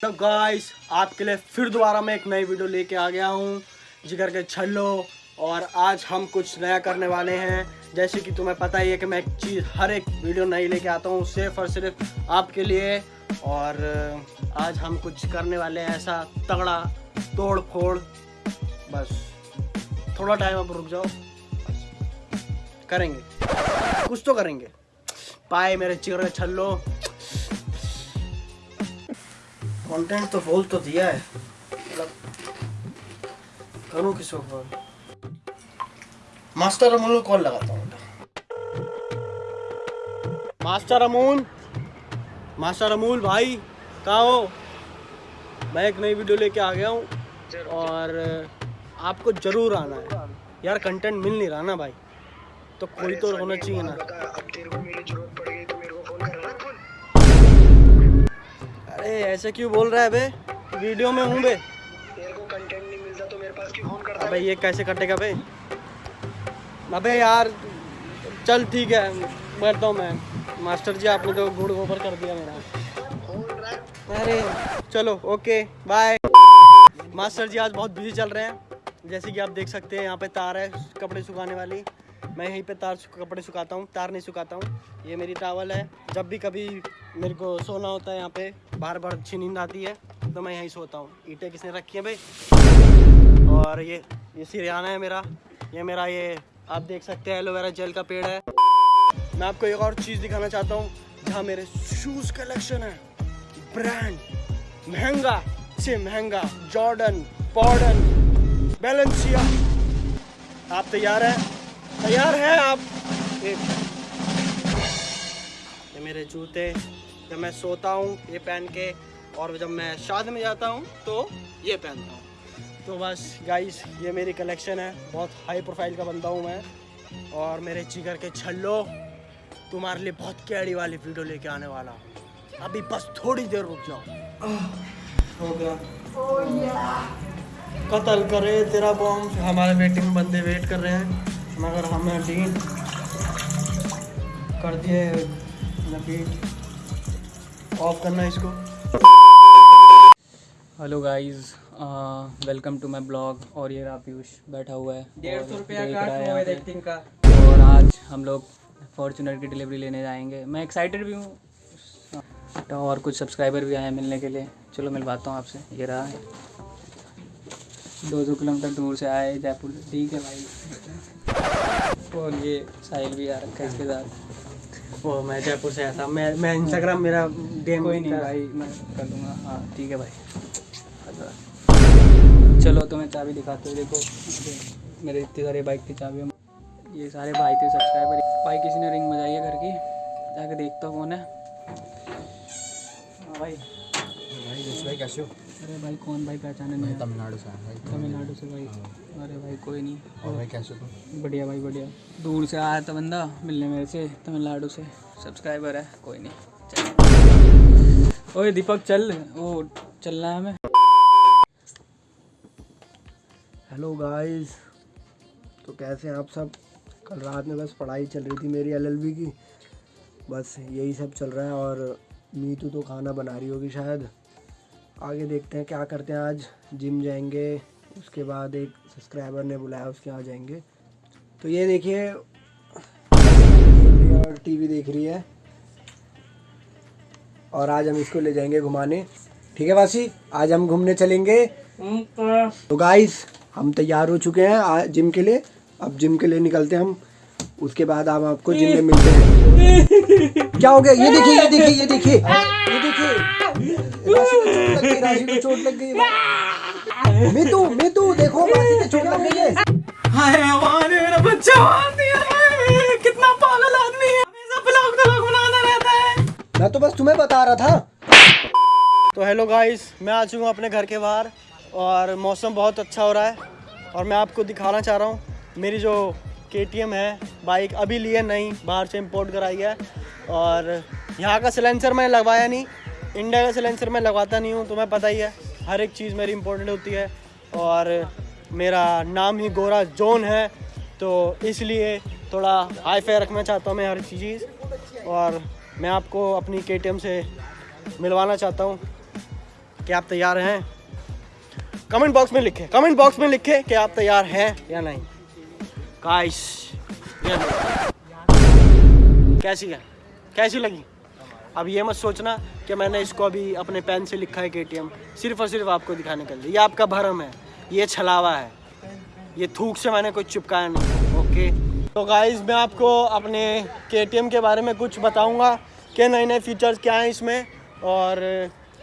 तो गाइस आपके लिए फिर दोबारा मैं एक नई वीडियो लेके आ गया हूँ, जिगर के छल्लो। और आज हम कुछ नया करने वाले हैं। जैसे कि तुम्हें पता ही है कि मैं एक चीज़, हर एक वीडियो नई लेके आता हूँ, सिर्फ़ और सिर्फ़ आपके लिए। और आज हम कुछ करने वाले हैं ऐसा तगड़ा तोड़ फोड़ बस, थोड़ा टाइम आप रुक जाओ। करेंगे। कुछ तो करेंगे। पाए मेरे चिगर के छल्लो। कंटेंट तो बोल तो दिया है। मतलब करूँ किसको कॉल मास्टर अमूल को कॉल लगाता हूँ मास्टर अमूल मास्टर अमूल भाई, कहाँ हो? मैं एक नई वीडियो लेके आ गया हूँ और आपको ज़रूर आना है। यार कंटेंट मिल नहीं रहा ना भाई। तो कोई तो होना चाहिए ना। अरे ऐसे क्यों बोल रहा है बे? वीडियो में हूँ बे। तेरे को कंटेंट नहीं मिलता तो मेरे पास क्यों फ़ोन करता अबे ये कैसे कटेगा बे? अबे यार चल ठीक है बैठता हूँ मैं। मास्टर जी आपने तो गुड़ गोबर कर दिया मेरा। अरे चलो ओके बाय मास्टर जी आज बहुत बिज़ी चल रहे हैं। जैसे कि आप देख सकते हैं यहाँ पे तार है कपड़े सुखाने वाली। मैं यहीं पे तार कपड़े सुखाता हूँ, तार नहीं सुखाता हूँ। ये मेरी टावल है। जब भी कभी मेरे को सोना होता है यहाँ पे बार बार अच्छी नींद आती है तो मैं यहीं सोता हूँ। ईंटें किसने रखी हैं भाई? और ये ये सिरियाना है मेरा। ये मेरा ये, आप देख सकते हैं एलोवेरा जेल का पेड़ है। मैं आपको एक और चीज़ दिखाना चाहता हूँ, जहाँ मेरे शूज़ कलेक्शन है। ब्रांड महँगा से महँगा। जॉर्डन पॉर्डन बैलेंसिया आप तैयार हैं? तैयार हैं आप? ये मेरे जूते जब मैं सोता हूँ ये पहन के और जब मैं शादी में जाता हूँ तो ये पहनता हूँ। तो बस गाइस ये मेरी कलेक्शन है। बहुत हाई प्रोफ़ाइल का बंदा हूँ मैं। और मेरे चिकर के छल्लो तुम्हारे लिए बहुत कैडी वाली वीडियो लेके आने वाला हूँ। अभी बस थोड़ी देर रुक जाओ। हो गया। कत्ल करे तेरा बॉम्ब हमारे वेटिंग बंदे वेट कर रहे हैं। मगर हमें डीन कर दिए ऑफ़ करना इसको। Hello guys welcome to my blog और ये रहा पीयूष बैठा हुआ है। डेढ़ और सौ रुपया का और आज हम लोग फॉर्चूनर की डिलीवरी लेने जाएँगे। मैं एक्साइटेड भी हूँ। तो और कुछ सब्सक्राइबर भी आए हैं मिलने के लिए। चलो मिलवाता हूँ आपसे। ये रहा है। दो सौ किलोमीटर दूर से आए जयपुर से। ठीक है भाई। और ये साहिल भी आ रखा है इसके साथ। वो मैं जयपुर से आया था। मैं मैं इंस्टाग्राम मेरा डेम कोई नहीं भाई मैं कर लूँगा। हाँ ठीक है भाई। अच्छा। चलो तो मैं चाबी दिखाते हो देखो। मेरे इतने सारे बाइक की चाबी ये सारे भाई थे सब्सक्राइबर भाई किसी ने रिंग बजाई है घर की? जाके देखता हूँ कौन है। हाँ भाई। भाई भाई कैसे हो? अरे भाई कौन भाई पहचाने नहीं तमिलनाडु से आया भाई। तमिलनाडु से भाई। अरे भाई कोई नहीं। और भाई कैसे हो बढ़िया भाई बढ़िया। दूर से आया था बंदा मिलने मेरे से तमिलनाडु से। सब्सक्राइबर है कोई नहीं। ओए दीपक चल। वो चलना है हमें। हेलो गाइस तो कैसे हैं आप सब? कल रात में बस पढ़ाई चल रही थी मेरी एलएलबी की। बस यही सब चल रहा है और मीतू तो खाना बना रही होगी शायद। आगे देखते हैं क्या करते हैं आज। जिम जाएँगे उसके बाद एक सब्सक्राइबर ने बुलाया उसके यहाँ जाएँगे। तो ये देखिए और टीवी देख रही है। और आज हम इसको ले जाएँगे घुमाने। ठीक है वासी आज हम घूमने चलेंगे। तो गाइस हम तैयार हो चुके हैं जिम के लिए। अब जिम के लिए निकलते हैं हम। उसके बाद हम आपको जिम में मिलते हैं। क्या हो गया? ये देखिए ये देखिए ये देखिए। ये देखिए। राशि को चोट लग गई मितू मितू देखो राशि को चोट लग गई है। भगवान मेरा बच्चा कितना पागल आदमी है। हमेशा ब्लॉग रहता है। मैं तो बस तुम्हें बता रहा था। तो हेलो गाइस मैं आ चुका हूँ अपने घर के बाहर और मौसम बहुत अच्छा हो रहा है और मैं आपको दिखाना चाह रहा हूँ। मेरी जो के है, बाइक अभी लिए नहीं, बाहर से इम्पोर्ट कराई है। और यहाँ का सिलेंसर मैंने लगवाया नहीं इंडिया का सिलेंसर मैं लगवाता नहीं हूँ, तुम्हें पता ही है, हर एक चीज़ मेरी इंपॉर्टेंट होती है। और मेरा नाम ही गोरा जोन है तो इसलिए थोड़ा हाई फाई रखना चाहता हूँ मैं हर चीज़। और मैं आपको अपनी के से मिलवाना चाहता हूँ कि आप तैयार हैं। कमेंट बॉक्स में लिखें कमेंट बॉक्स में लिखें कि आप तैयार हैं या नहीं। गाइस ये कैसी है? कैसी लगी? अब ये मत सोचना कि मैंने इसको अभी अपने पेन से लिखा है के सिर्फ़ और सिर्फ़ आपको दिखाने के लिए। ये आपका भरम है। ये छलावा है। ये थूक से मैंने कुछ चिपकाया नहीं। ओके? तो गाइस मैं आपको अपने के के बारे में कुछ बताऊँगा कि नए नए फीचर्स क्या हैं इसमें। और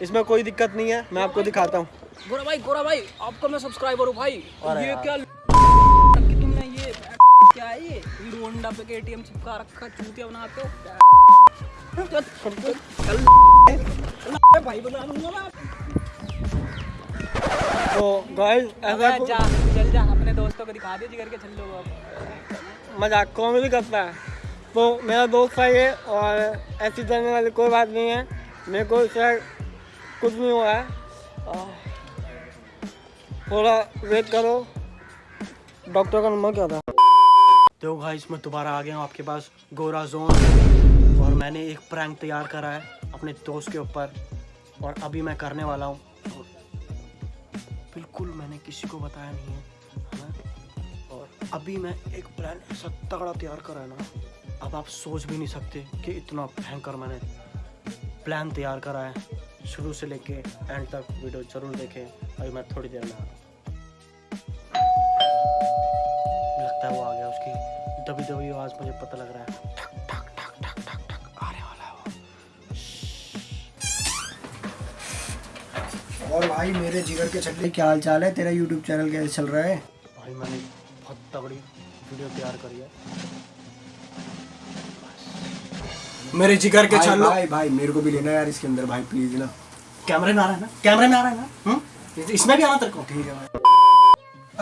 इसमें कोई दिक्कत नहीं है। मैं आपको दिखाता हूँ। गोरा भाई गोरा भाई आपका मैं सब्सक्राइबर हूँ भाई। ये क्या है ये हीरो होंडा पे केटीएम चिपका रखा चूतिया बनाते हो चल, चल, चल, भाई बना लूँगा मैं तो गाइस ऐसा जा चल जा अपने दोस्तों को दिखा दे जिगर के चल लो अब। मज़ाक कॉमेडी करता है। तो मेरा दोस्त है ये और ऐसी करने वाली कोई बात नहीं है। मेरे को इससे कुछ नहीं हुआ है। थोड़ा वेट करो। डॉक्टर का नंबर क्या था? तो भाई इसमें दोबारा आ गया हूँ आपके पास, गोरा जोन और मैंने एक प्रैंक तैयार करा है अपने दोस्त के ऊपर। और अभी मैं करने वाला हूँ। बिल्कुल मैंने किसी को बताया नहीं है और अभी मैं एक प्लान ऐसा तगड़ा तैयार करा है ना, अब आप सोच भी नहीं सकते कि इतना भयंकर मैंने प्लान तैयार करा है। शुरू से लेके एंड तक वीडियो ज़रूर देखें। अभी मैं थोड़ी देर में लगता है वो आ आवाज़ मुझे पता लग रहा है। ठक ठक ठक ठक ठक ठक आने वाला है वो और भाई मेरे जिगर के छल्ले क्या हाल चाल है? तेरा यूट्यूब चैनल कैसे चल रहा है? भाई मैंने बहुत तगड़ी वीडियो तैयार करी है। मेरे जिगर के छल्लो भाई भाई मेरे को भी लेना यार इसके अंदर भाई प्लीज़ ना। कैमरे में आ रहा है ना? कैमरे में आ रहा है ना? हम्म? इसमें भी आना तेरे को? ठीक है भाई।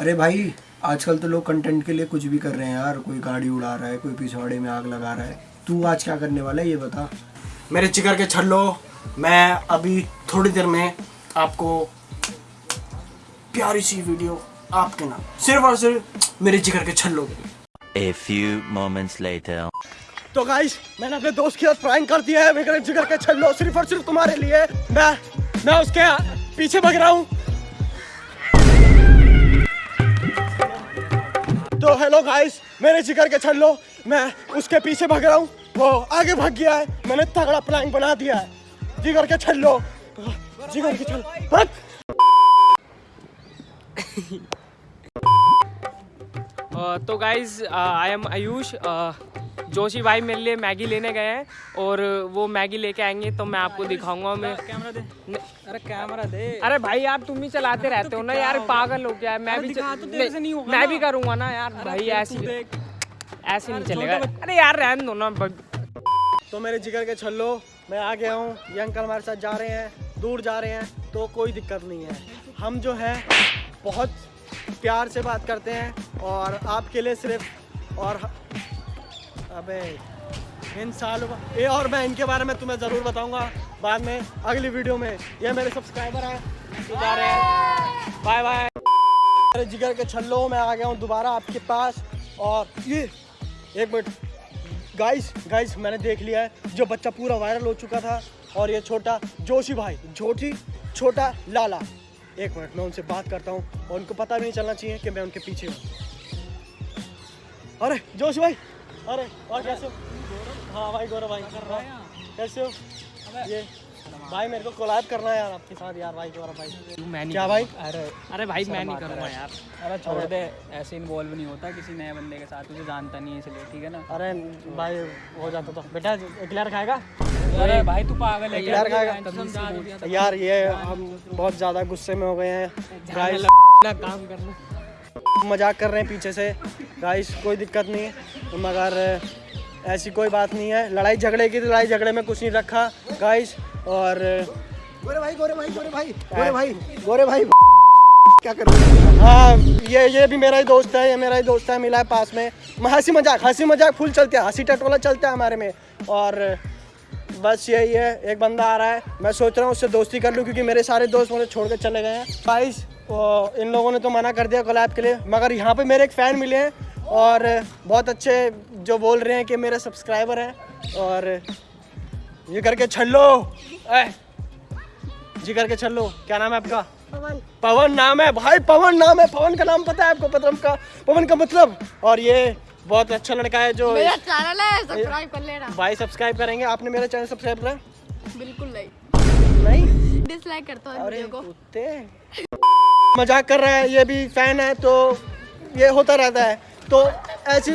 अरे भाई आजकल तो लोग कंटेंट के लिए कुछ भी कर रहे हैं यार कोई गाड़ी उड़ा रहा है कोई पिछवाड़े में आग लगा रहा है। तू आज क्या करने वाला है ये बता। मेरे चिकर के छल्लो मैं अभी थोड़ी देर में आपको प्यारी सी वीडियो आपके नाम सिर्फ़ और सिर्फ़ मेरे जिगर के छल्लो के A few moments later. तो गाइस मैंने अपने दोस्त के साथ प्रैंक कर दिया है मेरे जिगर के छल्लो सिर्फ़ और सिर्फ़ तुम्हारे लिए। मैं मैं उसके पीछे भग रहा हूँ। तो हेलो गाइस मेरे जिगर के छल्लो, मैं उसके पीछे भाग रहा हूँ। वो आगे भाग गया है। मैंने तगड़ा प्लान बना दिया है। जिगर के छल्लो। जिगर के छल्लो। भाग। तो guys I am Ayush Joshi भाई मेरे लिए मैगी लेने गए हैं और वो मैगी लेके आएँगे तो मैं आपको दिखाऊँगा मैं कैमरा दे। अरे कैमरा दे। अरे भाई यार तुम ही चलाते रहते हो ना यार पागल हो गया मैं भी तो नहीं होगा मैं भी करूँगा ना यार भाई ऐसे ऐसे नहीं चलेगा। अरे यार रहने दो ना तो मेरे जिगर के छल्लो मैं आ गया हूँ। ये अंकल हमारे साथ जा रहे हैं दूर जा रहे हैं तो कोई दिक्कत नहीं है। हम जो है बहुत प्यार से बात करते हैं और आपके लिए सिर्फ़ और अबे, इन सालों का- ये और मैं इनके बारे में तुम्हें ज़रूर बताऊँगा बाद में, अगली वीडियो में। ये मेरे सब्सक्राइबर हैं। जा रहे हैं। बाय बाय मेरे जिगर के छल्लो मैं आ गया हूँ दोबारा आपके पास। और ये, एक मिनट। गाइस गाइस मैंने देख लिया है, जो बच्चा पूरा वायरल हो चुका था। और ये छोटा जोशी भाई जोशी छोटा लाला। एक मिनट, मैं उनसे बात करता हूँ। और उनको पता भी नहीं चलना चाहिए कि मैं उनके पीछे हूँ। अरे, जोशी भाई! अरे और कैसे हो? हाँ भाई गौरव भाई। कैसे हो? ये भाई मेरे को कोलैब करना है यार आपके साथ यार भाई गौरव भाई। मैं नहीं क्या भाई? अरे अरे भाई मैं नहीं करूँगा यार। अरे छोड़ दे। ऐसे इन्वॉल्व नहीं होता किसी नए बंदे के साथ तुझे जानता नहीं है इसलिए ठीक है ना? अरे भाई हो जाता तो। बेटा क्लियर खाएगा? अरे भाई तू पागल है यार खाएगा? दिया यार ये हम बहुत ज़्यादा गुस्से में हो गए हैं। काम करना। मज़ाक कर रहे हैं पीछे से। गाइस कोई दिक्कत नहीं। है मगर ऐसी कोई बात नहीं है। लड़ाई झगड़े की लड़ाई झगड़े में कुछ नहीं रखा। गाइस और गोरे भाई गोरे भाई गोरे भाई गोरे भाई गोरे भाई क्या कर रहे हो? हाँ ये ये भी मेरा ही दोस्त है ये मेरा ही दोस्त है मिला है पास में। हँसी मज़ाक हँसी मज़ाक फुल चलते हैं। हँसी टटोला चलता है हमारे में। और बस यही है एक बंदा आ रहा है। मैं सोच रहा हूँ उससे दोस्ती कर लूँ क्योंकि मेरे सारे दोस्त मुझे छोड़ कर चले गए हैं। गाइस इन लोगों ने तो मना कर दिया कोलैब के लिए। मगर यहाँ पे मेरे एक फ़ैन मिले हैं और बहुत अच्छे जो बोल रहे हैं कि मेरे सब्सक्राइबर हैं और ये करके छल्लो ए, जिगर के छल्लो क्या नाम है आपका? पवन। पवन नाम है भाई पवन नाम है। पवन का नाम पता है आपको पवन का? पवन का मतलब? और ये बहुत अच्छा लड़का है जो मेरा चैनल है सब्सक्राइब कर लेना। भाई सब्सक्राइब करेंगे। आपने मेरा चैनल सब्सक्राइब करा? बिल्कुल नहीं। नहीं? डिसलाइक करता हूँ वीडियो को। कुत्ते। मज़ाक कर रहा है ये भी फ़ैन है तो ये होता रहता है। तो ऐसी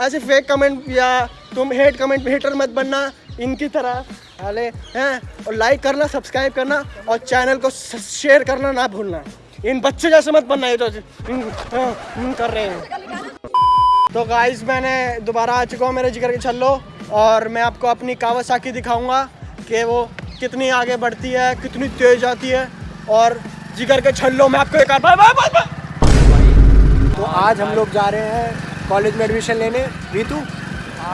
ऐसे फेक कमेंट या तुम हेट कमेंट हेटर मत बनना इनकी तरह। हाले हैं और लाइक करना सब्सक्राइब करना और चैनल को शेयर करना ना भूलना। इन बच्चे जैसे मत बनना ये तो हाँ, इन कर रहे हैं। तो गाइस मैंने दोबारा आ चुका हूँ मेरे जिगर के छल्लो और मैं आपको अपनी कावासाकी दिखाऊँगा कि वो कितनी आगे बढ़ती है कितनी तेज आती है और जिगर के छल्लो मैं आपको एक बार बाय बाय तो आज हम लोग जा रहे हैं कॉलेज में एडमिशन लेने। रीतू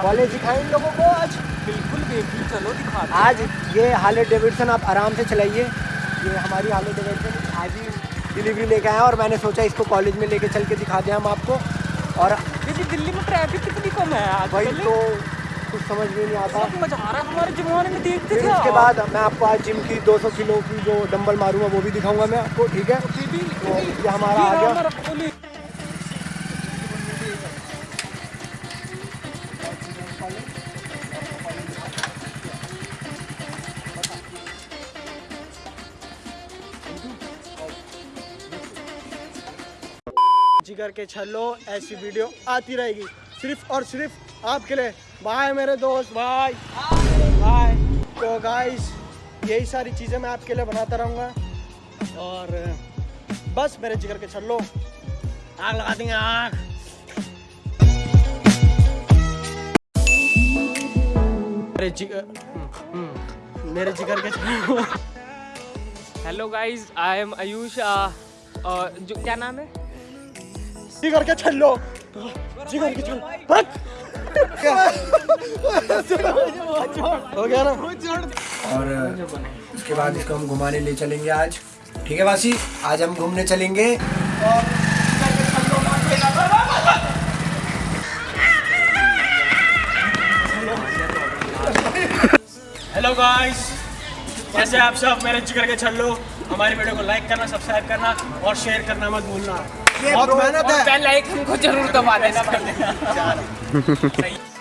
कॉलेज दिखाएँ इन लोगों को आज। बिल्कुल बेबी चलो दिखा आज ये हार्ले डेविडसन आप आराम से चलाइए। ये हमारी हार्ले डेविडसन आज ही डिलीवरी लेके आए हैं और मैंने सोचा इसको कॉलेज में लेके चल के दिखा दें हम आपको। और दिल्ली में ट्रैफ़िक कितनी कम है आज? भाई तो कुछ समझ में नहीं आता। हमारे जमाने में देखते थे उसके बाद मैं आपको आज जिम की 200 किलो की जो डंबल मारूँगा वो भी दिखाऊँगा मैं आपको ठीक है? तो ये हमारा आ गया। जिगर के छल्लो ऐसी वीडियो आती रहेगी सिर्फ़ और सिर्फ़ आपके लिए। बाय मेरे दोस्त बाय बाय तो गाइस यही सारी चीज़ें मैं आपके लिए बनाता रहूँगा। और बस मेरे जिगर के छल्लो। आग लगा देंगे आग। मेरे जिगर हम्म, हम्म, मेरे जिगर के छल्लो। Hello guys I am Ayush और जो क्या नाम है? जिगर के छल्लो। जिगर के छल्लो? हो गया ना और उसके बाद इसको हम घुमाने ले चलेंगे आज। ठीक है वासी? आज हम घूमने चलेंगे। हेलो गाइस कैसे आप सब? मेरे जिगर के छल्लो हमारी वीडियो को लाइक करना सब्सक्राइब करना और शेयर करना मत भूलना। बहुत मेहनत है। बेल आइकन को ज़रूर दबा देना। 嗯哼哼哼